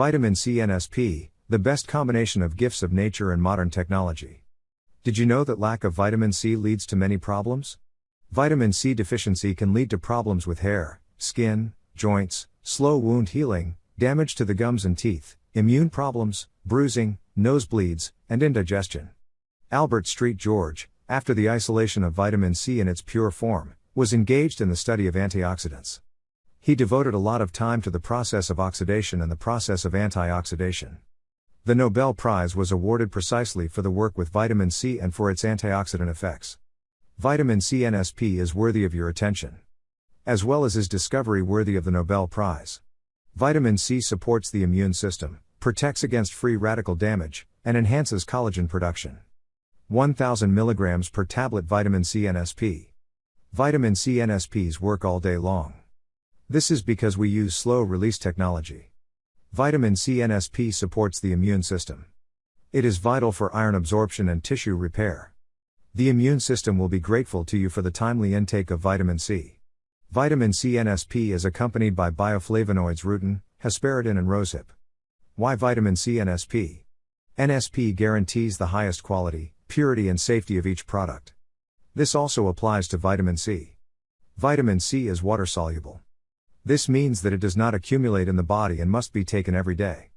Vitamin C NSP, the best combination of gifts of nature and modern technology. Did you know that lack of vitamin C leads to many problems? Vitamin C deficiency can lead to problems with hair, skin, joints, slow wound healing, damage to the gums and teeth, immune problems, bruising, nosebleeds, and indigestion. Albert Szent-Györgyi, after the isolation of vitamin C in its pure form, was engaged in the study of antioxidants. He devoted a lot of time to the process of oxidation and the process of antioxidation. The Nobel Prize was awarded precisely for the work with vitamin C and for its antioxidant effects. Vitamin C NSP is worthy of your attention. As well as his discovery worthy of the Nobel Prize. Vitamin C supports the immune system, protects against free radical damage, and enhances collagen production. 1000 mg per tablet vitamin C NSP. Vitamin C NSPs work all day long. This is because we use slow release technology. Vitamin C NSP supports the immune system. It is vital for iron absorption and tissue repair. The immune system will be grateful to you for the timely intake of vitamin C. Vitamin C NSP is accompanied by bioflavonoids rutin, hesperidin, and rosehip. Why vitamin C NSP? NSP guarantees the highest quality, purity, and safety of each product. This also applies to vitamin C. Vitamin C is water soluble. This means that it does not accumulate in the body and must be taken every day.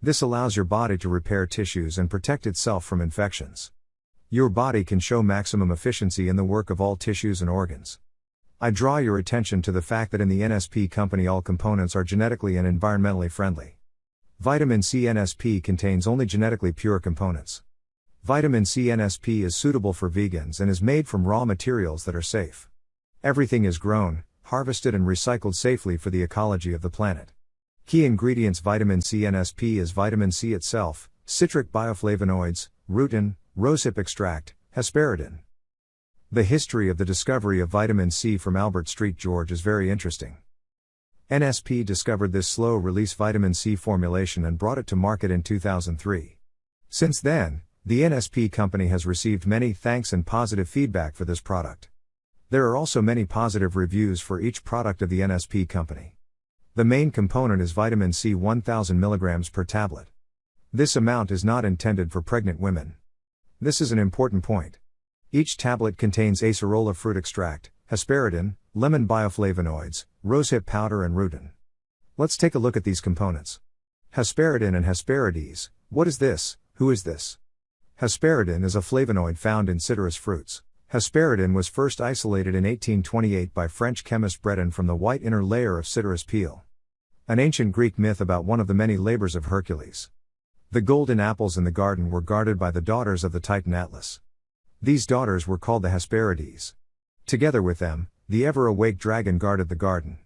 This allows your body to repair tissues and protect itself from infections. Your body can show maximum efficiency in the work of all tissues and organs. I draw your attention to the fact that in the NSP company all components are genetically and environmentally friendly. Vitamin C NSP contains only genetically pure components. Vitamin C NSP is suitable for vegans and is made from raw materials that are safe. Everything is grown, harvested and recycled safely for the ecology of the planet. Key ingredients Vitamin C NSP is vitamin C itself, citric bioflavonoids, rutin, rosehip extract, hesperidin. The history of the discovery of vitamin C from Albert Szent-Györgyi is very interesting. NSP discovered this slow release vitamin C formulation and brought it to market in 2003. Since then, the NSP company has received many thanks and positive feedback for this product. There are also many positive reviews for each product of the NSP company. The main component is vitamin C 1000 mg per tablet. This amount is not intended for pregnant women. This is an important point. Each tablet contains acerola fruit extract, hesperidin, lemon bioflavonoids, rosehip powder, and rutin. Let's take a look at these components. Hesperidin and Hesperides. What is this? Who is this? Hesperidin is a flavonoid found in citrus fruits. Hesperidin was first isolated in 1828 by French chemist Lebreton from the white inner layer of citrus peel. An ancient Greek myth about one of the many labors of Hercules. The golden apples in the garden were guarded by the daughters of the Titan Atlas. These daughters were called the Hesperides. Together with them, the ever awake dragon guarded the garden.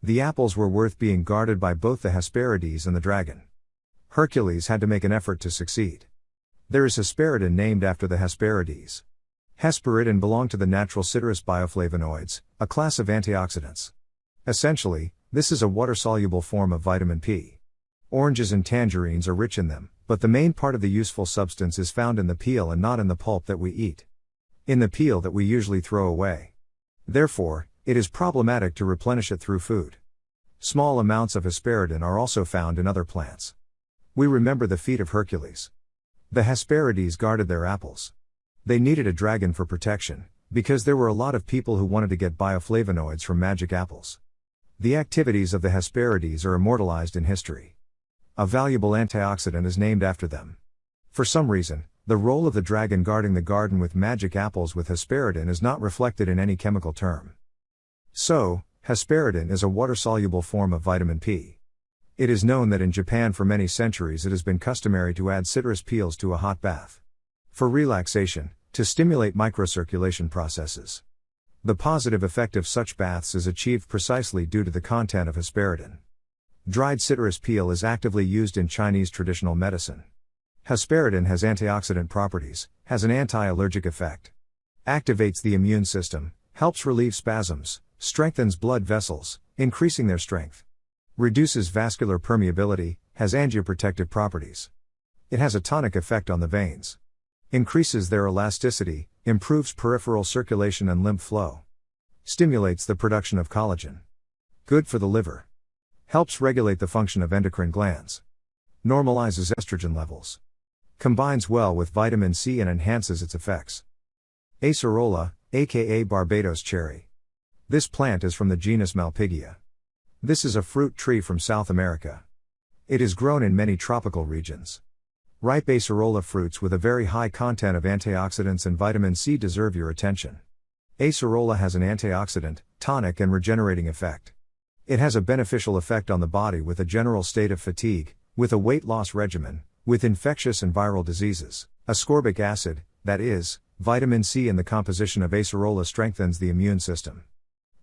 The apples were worth being guarded by both the Hesperides and the dragon. Hercules had to make an effort to succeed. There is Hesperidin named after the Hesperides. Hesperidin belong to the natural citrus bioflavonoids, a class of antioxidants. Essentially, this is a water soluble form of vitamin P. Oranges and tangerines are rich in them, but the main part of the useful substance is found in the peel and not in the pulp that we eat. In the peel that we usually throw away. Therefore, it is problematic to replenish it through food. Small amounts of hesperidin are also found in other plants. We remember the feat of Hercules. The Hesperides guarded their apples. They needed a dragon for protection, because there were a lot of people who wanted to get bioflavonoids from magic apples. The activities of the Hesperides are immortalized in history. A valuable antioxidant is named after them. For some reason, the role of the dragon guarding the garden with magic apples with hesperidin is not reflected in any chemical term. So, hesperidin is a water soluble form of vitamin P. It is known that in Japan for many centuries it has been customary to add citrus peels to a hot bath. For relaxation, to stimulate microcirculation processes. The positive effect of such baths is achieved precisely due to the content of hesperidin. Dried citrus peel is actively used in Chinese traditional medicine. Hesperidin has antioxidant properties, has an anti allergic effect, activates the immune system, helps relieve spasms, strengthens blood vessels, increasing their strength, reduces vascular permeability, has angioprotective properties. It has a tonic effect on the veins increases their elasticity, improves peripheral circulation and lymph flow, stimulates the production of collagen. Good for the liver. Helps regulate the function of endocrine glands. Normalizes estrogen levels. Combines well with vitamin C and enhances its effects. Acerola, aka Barbados cherry. This plant is from the genus Malpighia. This is a fruit tree from South America. It is grown in many tropical regions. Ripe acerola fruits with a very high content of antioxidants and vitamin C deserve your attention. Acerola has an antioxidant, tonic, and regenerating effect. It has a beneficial effect on the body with a general state of fatigue, with a weight loss regimen, with infectious and viral diseases. Ascorbic acid, that is, vitamin C in the composition of acerola strengthens the immune system.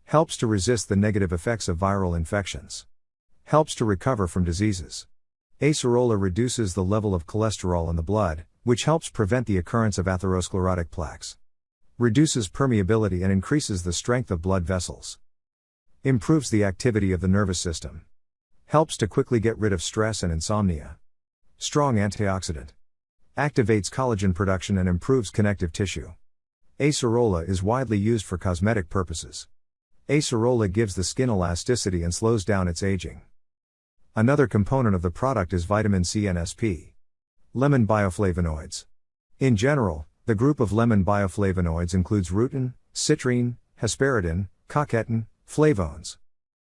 Helps to resist the negative effects of viral infections. Helps to recover from diseases. Acerola reduces the level of cholesterol in the blood, which helps prevent the occurrence of atherosclerotic plaques. Reduces permeability and increases the strength of blood vessels. Improves the activity of the nervous system. Helps to quickly get rid of stress and insomnia. Strong antioxidant. Activates collagen production and improves connective tissue. Acerola is widely used for cosmetic purposes. Acerola gives the skin elasticity and slows down its aging. Another component of the product is vitamin C NSP. Lemon bioflavonoids. In general, the group of lemon bioflavonoids includes rutin, citrine, hesperidin, quercetin, flavones.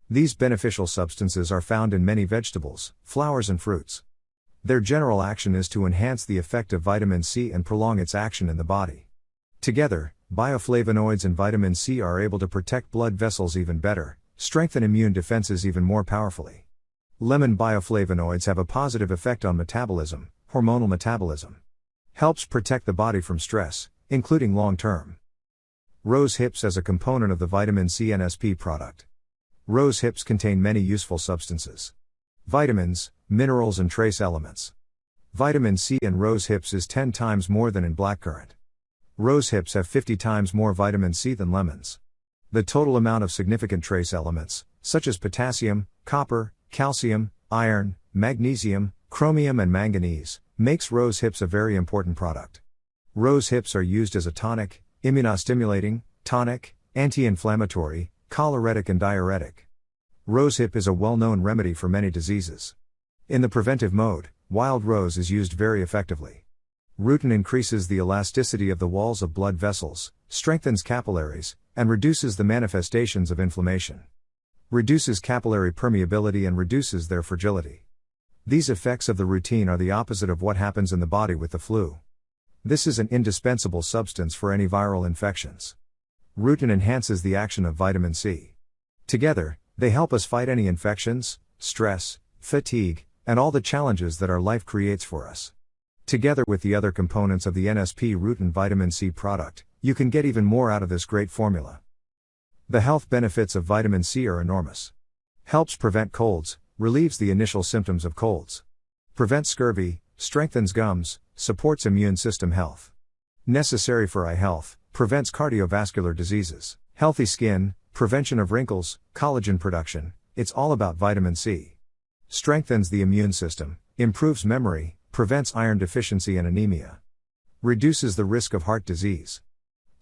These beneficial substances are found in many vegetables, flowers, and fruits. Their general action is to enhance the effect of vitamin C and prolong its action in the body. Together, bioflavonoids and vitamin C are able to protect blood vessels even better, strengthen immune defenses even more powerfully. Lemon bioflavonoids have a positive effect on metabolism, hormonal metabolism. Helps protect the body from stress, including long term. Rose hips as a component of the vitamin C NSP product. Rose hips contain many useful substances. Vitamins, minerals, and trace elements. Vitamin C in rose hips is 10 times more than in blackcurrant. Rose hips have 50 times more vitamin C than lemons. The total amount of significant trace elements, such as potassium, copper, calcium, iron, magnesium, chromium, and manganese, makes rose hips a very important product. Rose hips are used as a tonic, immunostimulating, tonic, anti inflammatory, choleretic, and diuretic. Rosehip is a well known remedy for many diseases. In the preventive mode, wild rose is used very effectively. Rutin increases the elasticity of the walls of blood vessels, strengthens capillaries, and reduces the manifestations of inflammation reduces capillary permeability and reduces their fragility. These effects of the rutin are the opposite of what happens in the body with the flu. This is an indispensable substance for any viral infections. Rutin enhances the action of vitamin C. Together, they help us fight any infections, stress, fatigue, and all the challenges that our life creates for us. Together with the other components of the NSP Rutin vitamin C product, you can get even more out of this great formula. The health benefits of vitamin C are enormous. Helps prevent colds, relieves the initial symptoms of colds. Prevents scurvy, strengthens gums, supports immune system health. Necessary for eye health, prevents cardiovascular diseases, healthy skin, prevention of wrinkles, collagen production. It's all about vitamin C. Strengthens the immune system, improves memory, prevents iron deficiency and anemia. Reduces the risk of heart disease.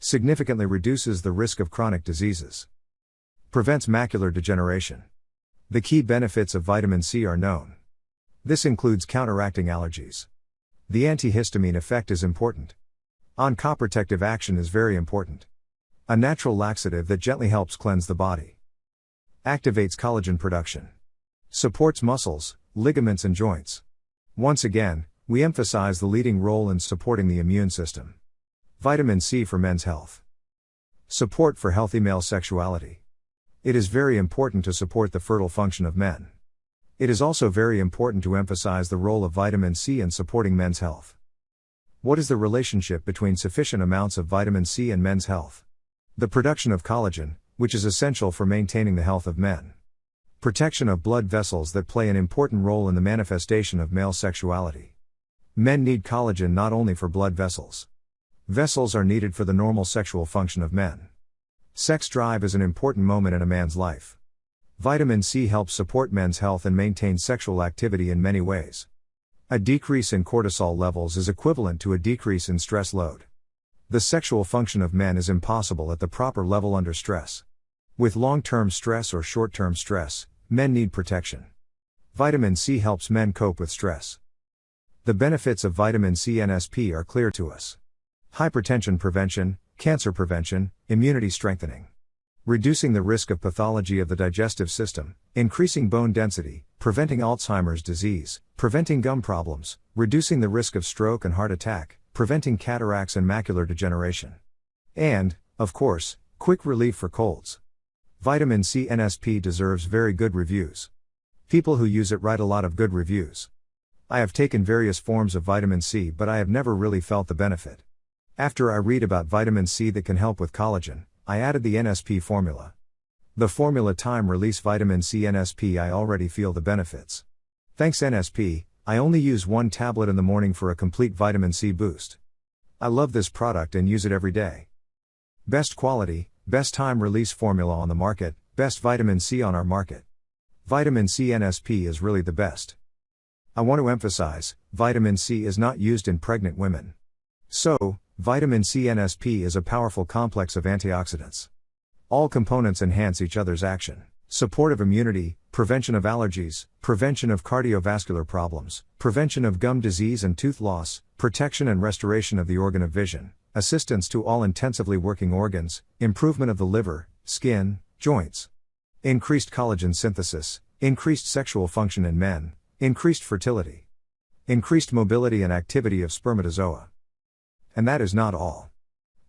Significantly reduces the risk of chronic diseases. Prevents macular degeneration. The key benefits of vitamin C are known. This includes counteracting allergies. The antihistamine effect is important. Oncoprotective action is very important. A natural laxative that gently helps cleanse the body. Activates collagen production. Supports muscles, ligaments, and joints. Once again, we emphasize the leading role in supporting the immune system. Vitamin C for men's health. Support for healthy male sexuality. It is very important to support the fertile function of men. It is also very important to emphasize the role of vitamin C in supporting men's health. What is the relationship between sufficient amounts of vitamin C and men's health? The production of collagen, which is essential for maintaining the health of men. Protection of blood vessels that play an important role in the manifestation of male sexuality. Men need collagen not only for blood vessels. Vessels are needed for the normal sexual function of men. Sex drive is an important moment in a man's life. Vitamin C helps support men's health and maintain sexual activity in many ways. A decrease in cortisol levels is equivalent to a decrease in stress load. The sexual function of men is impossible at the proper level under stress. With long term stress or short term stress, men need protection. Vitamin C helps men cope with stress. the benefits of vitamin C NSP are clear to us. Hypertension prevention, cancer prevention, immunity strengthening. Reducing the risk of pathology of the digestive system, increasing bone density, preventing Alzheimer's disease, preventing gum problems, reducing the risk of stroke and heart attack, preventing cataracts and macular degeneration. And, of course, quick relief for colds. Vitamin C NSP deserves very good reviews. People who use it write a lot of good reviews. I have taken various forms of vitamin C, but I have never really felt the benefit. After I read about vitamin C that can help with collagen, I added the NSP formula. The formula time release vitamin C NSP I already feel the benefits. Thanks NSP, I only use one tablet in the morning for a complete vitamin C boost. I love this product and use it every day. Best quality, best time release formula on the market, best vitamin C on our market. Vitamin C NSP is really the best. I want to emphasize vitamin C is not used in pregnant women. So, vitamin C NSP is a powerful complex of antioxidants. All components enhance each other's action. Support of immunity, prevention of allergies, prevention of cardiovascular problems, prevention of gum disease and tooth loss, protection and restoration of the organ of vision, assistance to all intensively working organs, improvement of the liver, skin, joints. Increased collagen synthesis, increased sexual function in men, increased fertility, increased mobility and activity of spermatozoa. And that is not all.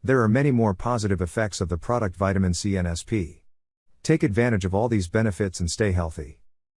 There are many more positive effects of the product vitamin C. Take advantage of all these benefits and stay healthy.